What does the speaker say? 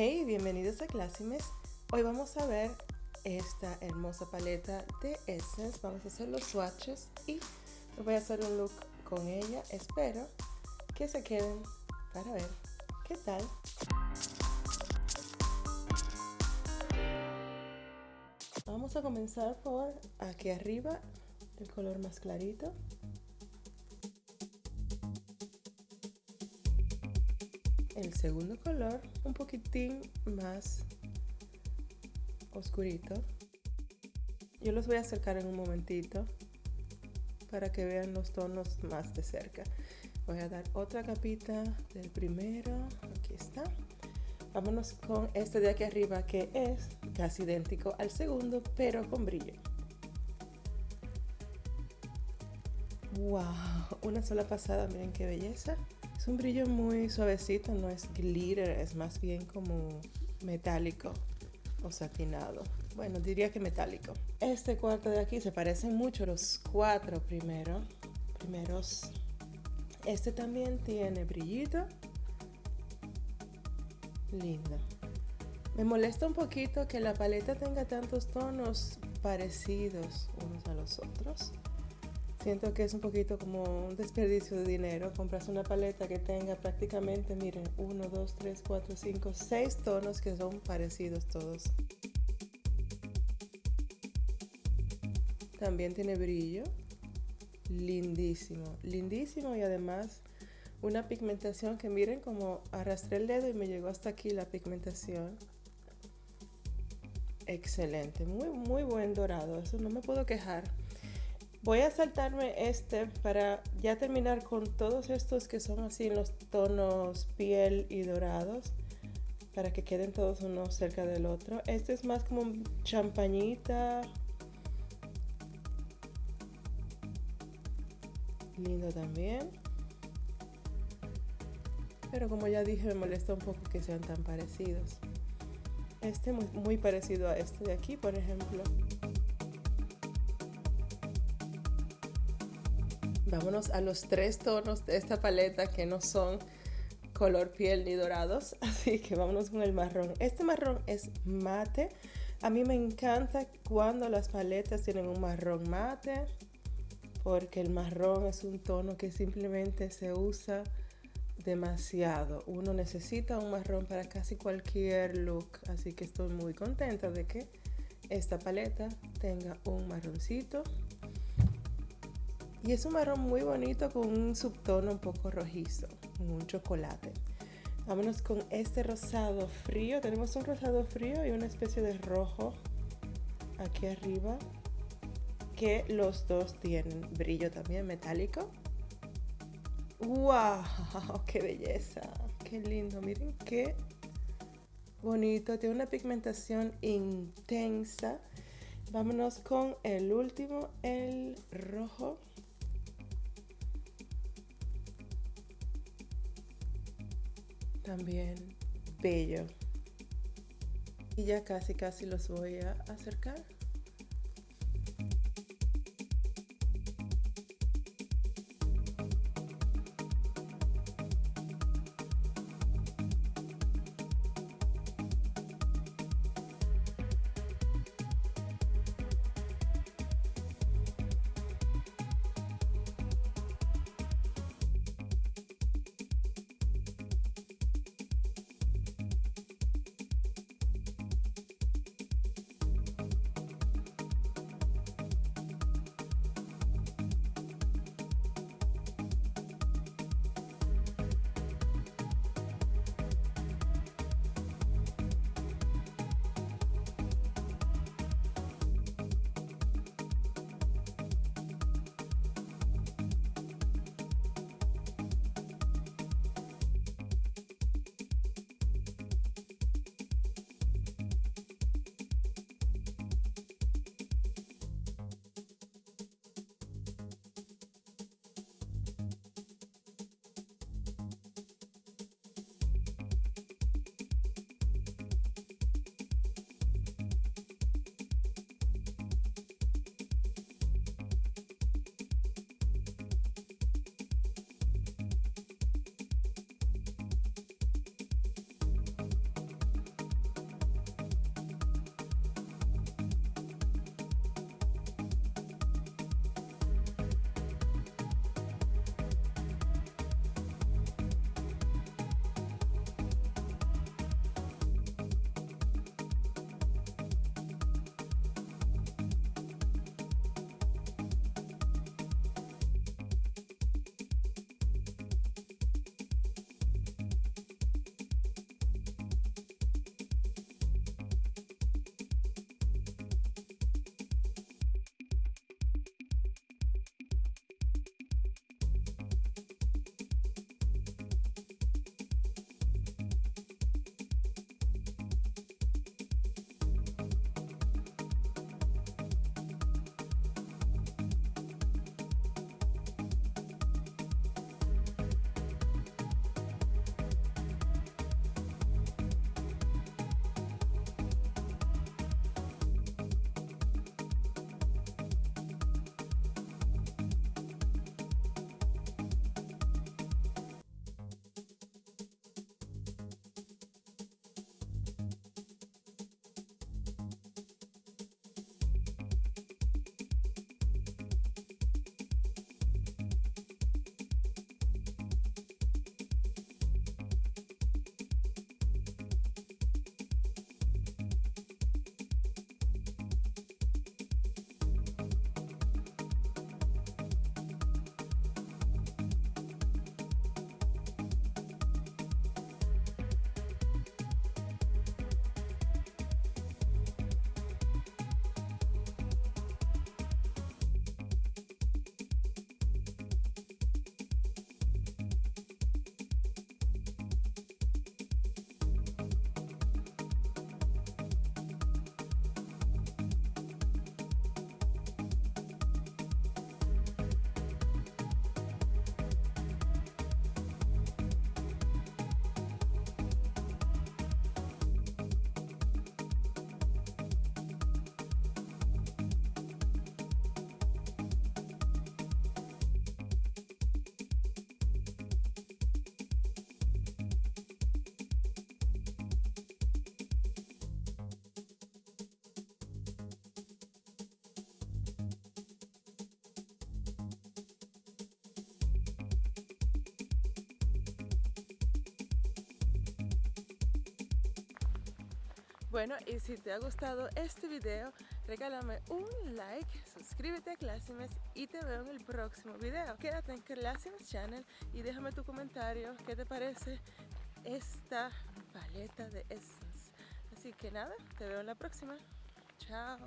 Hey, bienvenidos a Classimes. Hoy vamos a ver esta hermosa paleta de Essence. Vamos a hacer los swatches y voy a hacer un look con ella. Espero que se queden para ver qué tal. Vamos a comenzar por aquí arriba, el color más clarito. El segundo color un poquitín más oscurito. Yo los voy a acercar en un momentito para que vean los tonos más de cerca. Voy a dar otra capita del primero. Aquí está. Vámonos con este de aquí arriba que es casi idéntico al segundo pero con brillo. Wow una sola pasada miren qué belleza un brillo muy suavecito, no es glitter, es más bien como metálico o satinado. Bueno, diría que metálico. Este cuarto de aquí se parecen mucho los cuatro primero, primeros. Este también tiene brillito. Lindo. Me molesta un poquito que la paleta tenga tantos tonos parecidos unos a los otros. Siento que es un poquito como un desperdicio de dinero. Compras una paleta que tenga prácticamente, miren, 1, 2, 3, 4, 5, 6 tonos que son parecidos todos. También tiene brillo. Lindísimo, lindísimo y además una pigmentación que miren como arrastré el dedo y me llegó hasta aquí la pigmentación. Excelente, muy muy buen dorado, eso no me puedo quejar. Voy a saltarme este para ya terminar con todos estos que son así los tonos piel y dorados para que queden todos uno cerca del otro. Este es más como champañita. Lindo también. Pero como ya dije me molesta un poco que sean tan parecidos. Este muy, muy parecido a este de aquí, por ejemplo. Vámonos a los tres tonos de esta paleta que no son color piel ni dorados, así que vámonos con el marrón. Este marrón es mate. A mí me encanta cuando las paletas tienen un marrón mate, porque el marrón es un tono que simplemente se usa demasiado. Uno necesita un marrón para casi cualquier look, así que estoy muy contenta de que esta paleta tenga un marroncito y es un marrón muy bonito con un subtono un poco rojizo, un chocolate. Vámonos con este rosado frío. Tenemos un rosado frío y una especie de rojo aquí arriba. Que los dos tienen brillo también metálico. ¡Wow! ¡Qué belleza! ¡Qué lindo! Miren qué bonito. Tiene una pigmentación intensa. Vámonos con el último, el rojo. También bello. Y ya casi casi los voy a acercar. Bueno, y si te ha gustado este video, regálame un like, suscríbete a Classimes y te veo en el próximo video. Quédate en Classimes Channel y déjame tu comentario qué te parece esta paleta de Essence. Así que nada, te veo en la próxima. Chao.